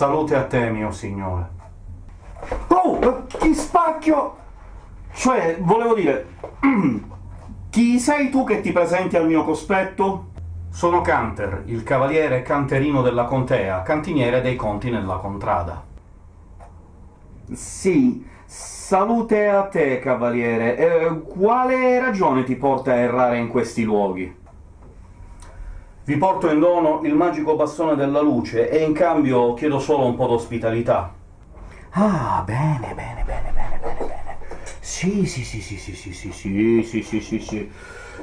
Salute a te, mio signore. Oh, chi spacchio! Cioè, volevo dire... chi sei tu che ti presenti al mio cospetto? Sono Canter, il cavaliere canterino della contea, cantiniere dei conti nella contrada. Sì, salute a te, cavaliere. Eh, quale ragione ti porta a errare in questi luoghi? Vi porto in dono il magico bastone della luce, e in cambio chiedo solo un po' d'ospitalità. Ah, bene, bene, bene, bene, bene, bene. Sì, sì, sì, sì, sì, sì, sì, sì, sì, sì, sì, sì.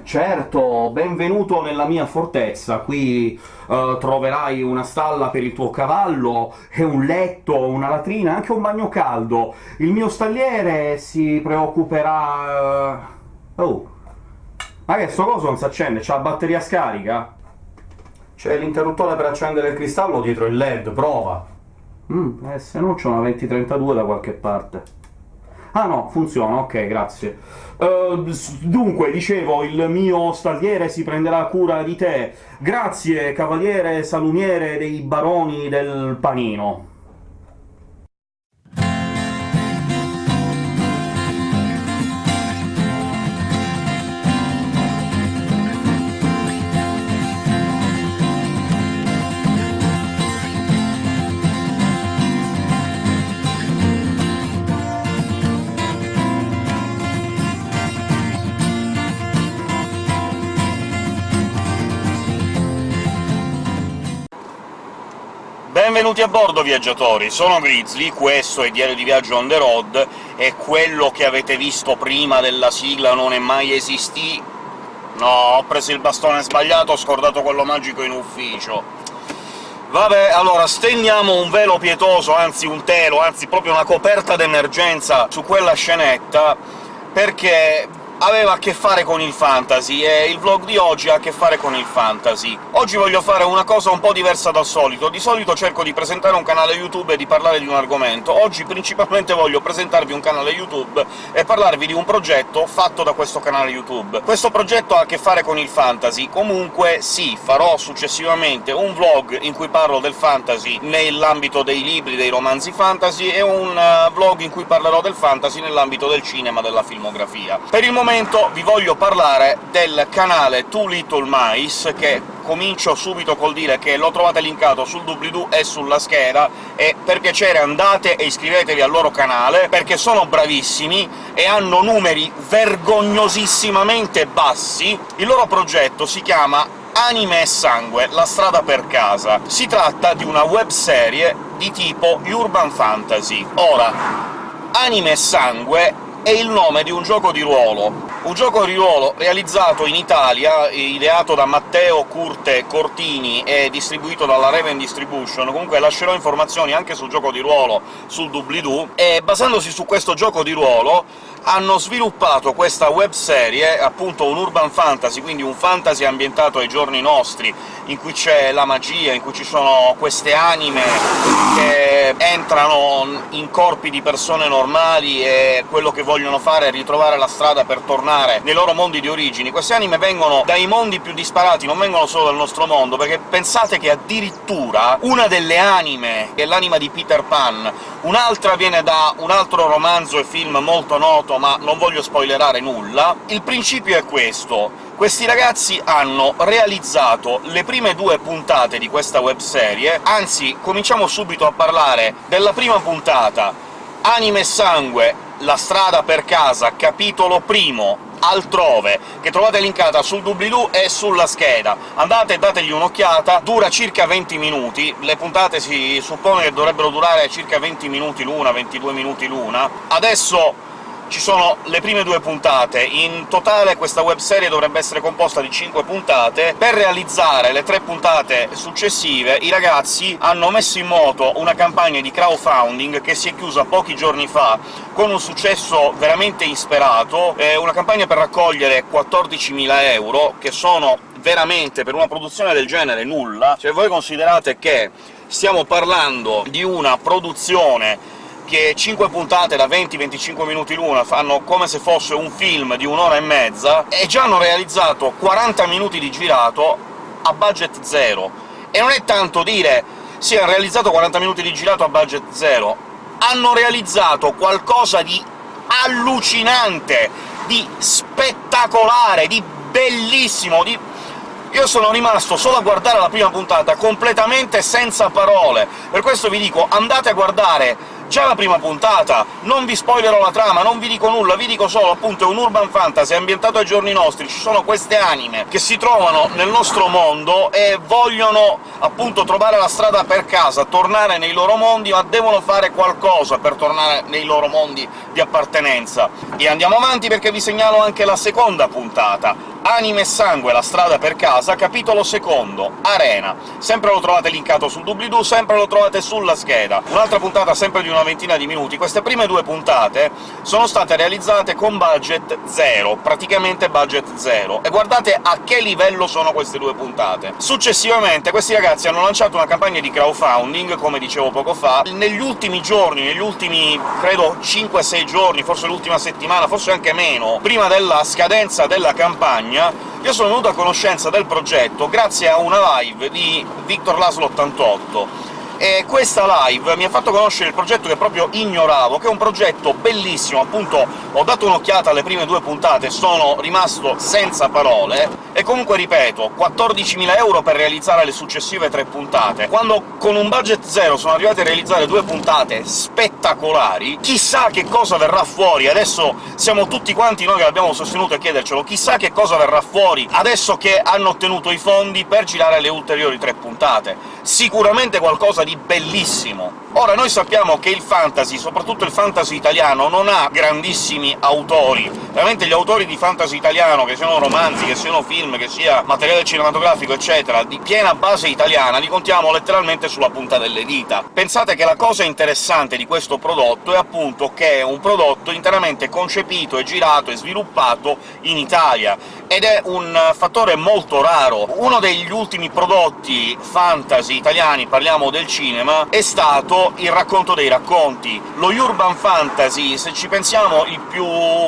Certo, benvenuto nella mia fortezza. Qui uh, troverai una stalla per il tuo cavallo, e un letto, una latrina, anche un bagno caldo. Il mio stalliere si preoccuperà... Uh... Oh! Ma che sto coso non si accende? C'ha la batteria scarica? C'è l'interruttore per accendere il cristallo dietro il LED, prova! Mm, eh, se no c'è una 2032 da qualche parte. Ah no, funziona, ok, grazie. Uh, dunque, dicevo, il mio stalliere si prenderà cura di te. Grazie, cavaliere salumiere dei baroni del panino. Benvenuti a bordo, viaggiatori! Sono Grizzly, questo è Diario di Viaggio on the road, e quello che avete visto prima della sigla non è mai esistì... No, ho preso il bastone sbagliato, ho scordato quello magico in ufficio. Vabbè, allora, stendiamo un velo pietoso, anzi un telo, anzi proprio una coperta d'emergenza su quella scenetta, perché aveva a che fare con il fantasy, e il vlog di oggi ha a che fare con il fantasy. Oggi voglio fare una cosa un po' diversa dal solito. Di solito cerco di presentare un canale YouTube e di parlare di un argomento. Oggi principalmente voglio presentarvi un canale YouTube e parlarvi di un progetto fatto da questo canale YouTube. Questo progetto ha a che fare con il fantasy, comunque sì, farò successivamente un vlog in cui parlo del fantasy nell'ambito dei libri, dei romanzi fantasy, e un uh, vlog in cui parlerò del fantasy nell'ambito del cinema, della filmografia. Per il momento momento vi voglio parlare del canale Too Little Mice, che comincio subito col dire che lo trovate linkato sul doobly-doo e sulla scheda, e per piacere andate e iscrivetevi al loro canale, perché sono bravissimi e hanno numeri vergognosissimamente bassi. Il loro progetto si chiama Anime e Sangue, la strada per casa. Si tratta di una webserie di tipo urban fantasy. Ora, Anime e Sangue è il nome di un gioco di ruolo. Un gioco di ruolo realizzato in Italia, ideato da Matteo Curte Cortini e distribuito dalla Raven Distribution, comunque lascerò informazioni anche sul gioco di ruolo sul doobly-doo, e basandosi su questo gioco di ruolo hanno sviluppato questa webserie, appunto un urban fantasy, quindi un fantasy ambientato ai giorni nostri, in cui c'è la magia, in cui ci sono queste anime che entrano in corpi di persone normali e quello che vogliono fare è ritrovare la strada per tornare nei loro mondi di origini. Queste anime vengono dai mondi più disparati, non vengono solo dal nostro mondo, perché pensate che addirittura una delle anime, è l'anima di Peter Pan, un'altra viene da un altro romanzo e film molto noto ma non voglio spoilerare nulla. Il principio è questo. Questi ragazzi hanno realizzato le prime due puntate di questa webserie, anzi, cominciamo subito a parlare della prima puntata, Anime e Sangue, la strada per casa, capitolo primo, altrove, che trovate linkata sul doobly-doo e sulla scheda. Andate e dategli un'occhiata, dura circa 20 minuti, le puntate si suppone che dovrebbero durare circa 20 minuti l'una, 22 minuti l'una. Adesso ci sono le prime due puntate. In totale questa webserie dovrebbe essere composta di 5 puntate. Per realizzare le tre puntate successive i ragazzi hanno messo in moto una campagna di crowdfunding che si è chiusa pochi giorni fa, con un successo veramente insperato, è una campagna per raccogliere 14.000 euro, che sono veramente, per una produzione del genere, nulla. Se voi considerate che stiamo parlando di una produzione che 5 puntate da 20-25 minuti l'una fanno come se fosse un film di un'ora e mezza, e già hanno realizzato 40 minuti di girato a budget zero. E non è tanto dire sì, hanno realizzato 40 minuti di girato a budget zero, hanno realizzato qualcosa di allucinante, di spettacolare, di bellissimo, di io sono rimasto solo a guardare la prima puntata completamente senza parole. Per questo vi dico, andate a guardare già la prima puntata, non vi spoilerò la trama, non vi dico nulla, vi dico solo, appunto, è un urban fantasy ambientato ai giorni nostri, ci sono queste anime che si trovano nel nostro mondo e vogliono, appunto, trovare la strada per casa, tornare nei loro mondi, ma devono fare qualcosa per tornare nei loro mondi di appartenenza. E andiamo avanti perché vi segnalo anche la seconda puntata, Anime e sangue, la strada per casa, capitolo secondo, Arena. Sempre lo trovate linkato sul doobly-doo, sempre lo trovate sulla scheda. Un'altra puntata sempre di una ventina di minuti. Queste prime due puntate sono state realizzate con budget zero, praticamente budget zero, e guardate a che livello sono queste due puntate. Successivamente questi ragazzi hanno lanciato una campagna di crowdfunding, come dicevo poco fa. Negli ultimi giorni, negli ultimi, credo, 5-6 giorni, forse l'ultima settimana, forse anche meno, prima della scadenza della campagna, io sono venuto a conoscenza del progetto grazie a una live di Victor Laslo 88, e questa live mi ha fatto conoscere il progetto che proprio ignoravo, che è un progetto bellissimo, appunto ho dato un'occhiata alle prime due puntate, sono rimasto senza parole, e comunque ripeto, 14.000 euro per realizzare le successive tre puntate. Quando con un budget zero sono arrivati a realizzare due puntate spettacolari, chissà che cosa verrà fuori! Adesso siamo tutti quanti noi che l'abbiamo sostenuto a chiedercelo, chissà che cosa verrà fuori adesso che hanno ottenuto i fondi per girare le ulteriori tre puntate. Sicuramente qualcosa di bellissimo. Ora, noi sappiamo che il fantasy, soprattutto il fantasy italiano, non ha grandissimi autori. Veramente gli autori di fantasy italiano, che siano romanzi, che siano film, che sia materiale cinematografico, eccetera, di piena base italiana, li contiamo letteralmente sulla punta delle dita. Pensate che la cosa interessante di questo prodotto è appunto che è un prodotto interamente concepito e girato e sviluppato in Italia, ed è un fattore molto raro. Uno degli ultimi prodotti fantasy italiani, parliamo del cinema, è stato il racconto dei racconti. Lo urban fantasy, se ci pensiamo, il più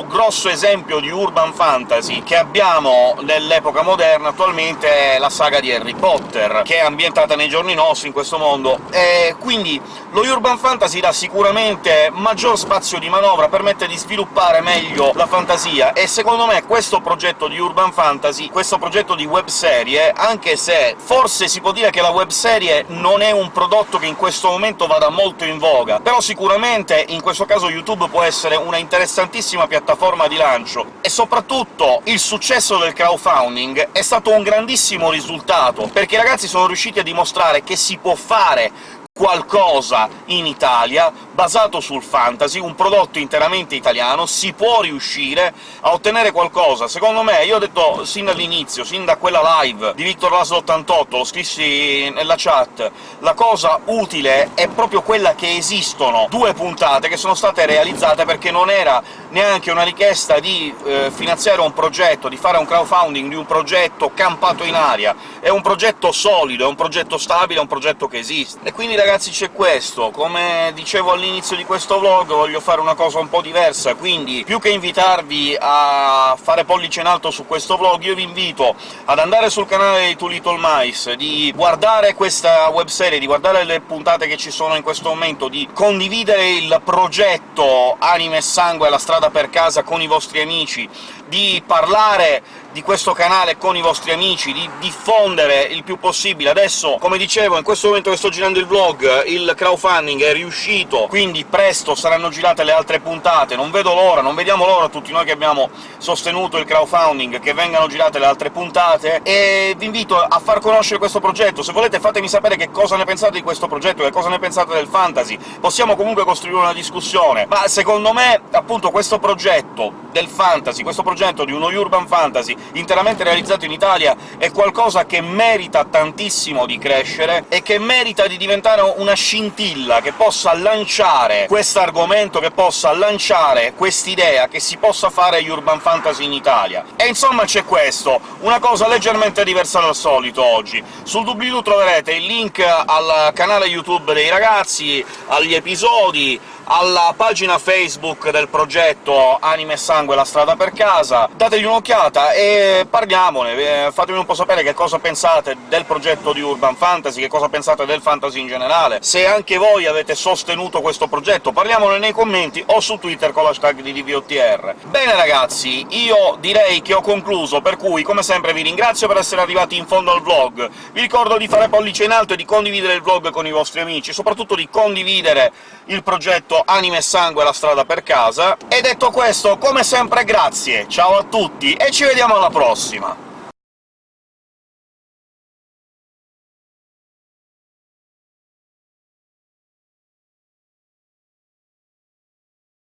grosso esempio di urban fantasy che abbiamo nell'epoca moderna attualmente è la saga di Harry Potter, che è ambientata nei giorni nostri, in questo mondo. E quindi lo urban fantasy dà sicuramente maggior spazio di manovra, permette di sviluppare meglio la fantasia, e secondo me questo progetto di urban fantasy, questo progetto di webserie, anche se forse si può dire che la webserie non è un prodotto che in questo momento vada molto in voga, però sicuramente in questo caso YouTube può essere una interessantissima piattaforma di lancio, e soprattutto il successo del crowdfunding è stato un grandissimo risultato, perché i ragazzi sono riusciti a dimostrare che si può fare qualcosa in Italia, basato sul fantasy, un prodotto interamente italiano, si può riuscire a ottenere qualcosa. Secondo me, io ho detto sin dall'inizio, sin da quella live di Victor Laslo 88, lo scrissi nella chat, la cosa utile è proprio quella che esistono due puntate che sono state realizzate perché non era neanche una richiesta di eh, finanziare un progetto, di fare un crowdfunding di un progetto campato in aria, è un progetto solido, è un progetto stabile, è un progetto che esiste. E quindi, ragazzi, c'è questo. Come dicevo all'inizio di questo vlog, voglio fare una cosa un po' diversa, quindi più che invitarvi a fare pollice in alto su questo vlog, io vi invito ad andare sul canale di Too Little Mice, di guardare questa webserie, di guardare le puntate che ci sono in questo momento, di condividere il progetto Anime e Sangue alla strada per casa con i vostri amici, di parlare di questo canale con i vostri amici, di diffondere il più possibile. Adesso, come dicevo, in questo momento che sto girando il vlog, il crowdfunding è riuscito, quindi presto saranno girate le altre puntate, non vedo l'ora, non vediamo l'ora tutti noi che abbiamo sostenuto il crowdfunding, che vengano girate le altre puntate, e vi invito a far conoscere questo progetto. Se volete fatemi sapere che cosa ne pensate di questo progetto, che cosa ne pensate del fantasy, possiamo comunque costruire una discussione. Ma secondo me, appunto, questo progetto del fantasy, questo progetto di uno urban fantasy, interamente realizzato in Italia, è qualcosa che merita tantissimo di crescere e che merita di diventare una scintilla che possa lanciare quest'argomento, che possa lanciare quest'idea che si possa fare urban fantasy in Italia. E insomma c'è questo, una cosa leggermente diversa dal solito oggi. Sul doobly-doo troverete il link al canale YouTube dei ragazzi, agli episodi, alla pagina Facebook del progetto Anime e Sangue la strada per casa, dategli un'occhiata e parliamone, eh, fatemi un po' sapere che cosa pensate del progetto di Urban Fantasy, che cosa pensate del fantasy in generale, se anche voi avete sostenuto questo progetto, parliamone nei commenti o su Twitter con l'hashtag di DVOTR. Bene ragazzi, io direi che ho concluso, per cui come sempre vi ringrazio per essere arrivati in fondo al vlog, vi ricordo di fare pollice in alto e di condividere il vlog con i vostri amici, soprattutto di condividere il progetto Anime e Sangue la strada per casa. E detto questo, come sempre grazie, ciao a tutti e ci vediamo alla prossima!